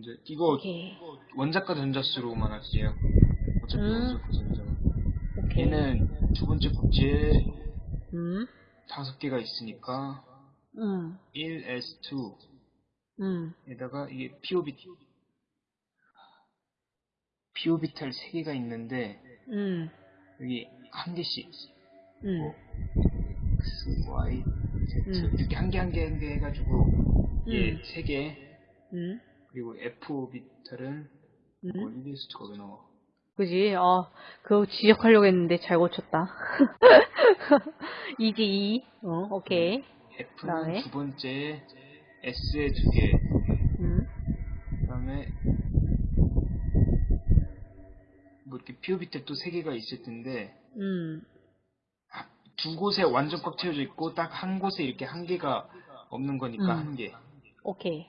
문제. 이거 오케이. 원자과 전자수로만 할게요. 어차피 음. 원자과 전자만. 오케이. 얘는 두 번째 국지에 음. 다섯 개가 있으니까 음. 1s2 음. 에다가 이게 POB PO비탈 세 개가 있는데 음. 여기 한 개씩 음. 뭐 X, Y, Z 음. 이렇게 한 개 한 개 한 개 해가지고 얘 음. 세개 음. 그리고 FO비탈은 음. 뭐 1리스트가 왜 나와? 그지? 아, 그거 지적하려고 했는데 잘 고쳤다. 이지 이. 어, 오케이. F는 그다음에? 두 번째 S에 두 개, 음. 그다음에 뭐 이렇게 PO비탈 또 세 개가 있을 텐데 음. 두 곳에 완전 꽉 채워져 있고 딱 한 곳에 이렇게 한 개가 없는 거니까 음. 한 개. 오케이.